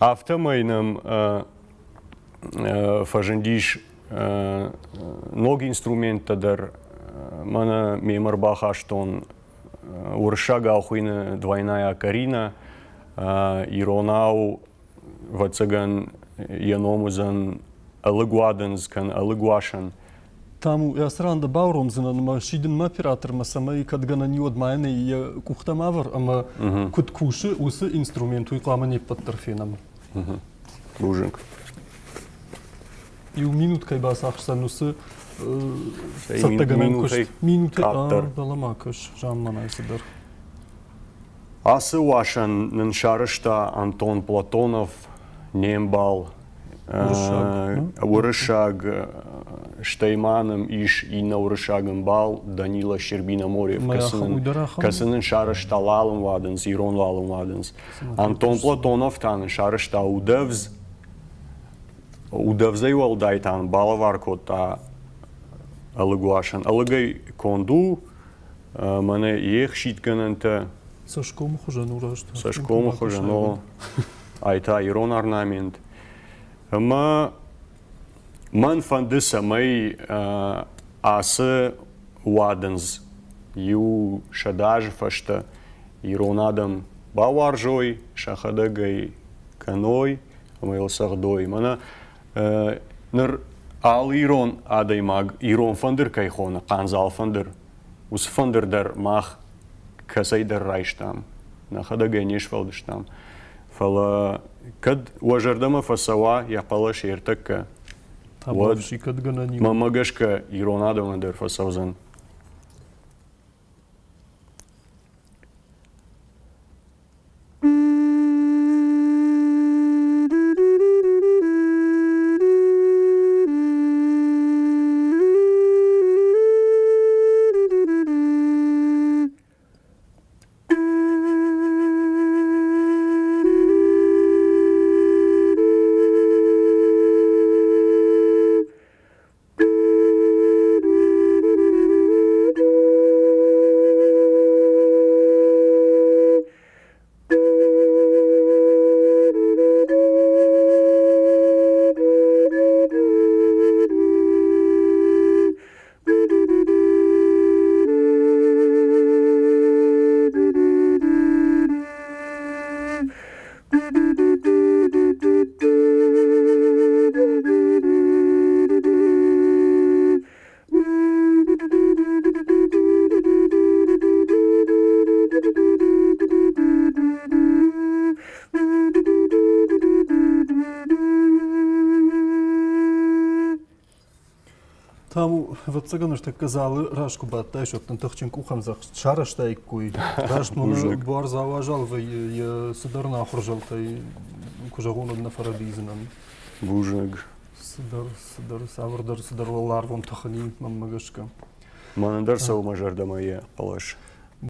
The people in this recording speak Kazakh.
автомайным фажендиш ног инструментадыр мана мемор бахаштон уршага охуина двойная карина иронау вацаган яномузан алыгуаденс кан алыгуашан Таму ясранда бауром зинан ма шидин оператор ма сама и кад гана ни од майне и кухтамавр ама кут куши усы инструмент уйклама не подтарфенам. Бужинг. И у минут кай бас ахсан усы минутай минуты каптар. даламакаш жаммана айсыдар. Асы Вашан Наншарышта Антон Платонов Нембал Урышаг, Урышаг Штейманым Иш и на Урышагым Бал Данила Щербина Морев. Касынын Шарышта Лалым Вадынс Ирон Лалым Вадынс Антон Платонов Танын Шарышта Удевз Удевзей Уалдайтан Балаваркота Алыгуашан Алыгай Конду Мане Ех Шиткананта Сашко мухожан урашта. Сашко Махожано, айта Ирон орнамент. Ма ман фандыса май асы уаденз ю шадаж фашта Иронадам баваржой шахадагай каной май сахдой. Мана ныр ал Ирон адай маг Ирон фандыр кайхона канзал фандыр. Ус фандыр дар мах касайдар райштам, на хадага нешвалдыштам. Фала кад уажардама фасава япала шертакка. Обо всикат гына нима. Ма магашка иронадо ма дерфа савзан. Таму вот цаган што казали рашку баттай што тан тахчин кухам за шарашта иккуй. Рашт му Мужик. бар заважал вы я сударна хуржал тай кужагун одна фарализнам. Бужаг. Судар судар саврдар сударлар вон тахани мамагашка. Манандар сау мажардама я палаш.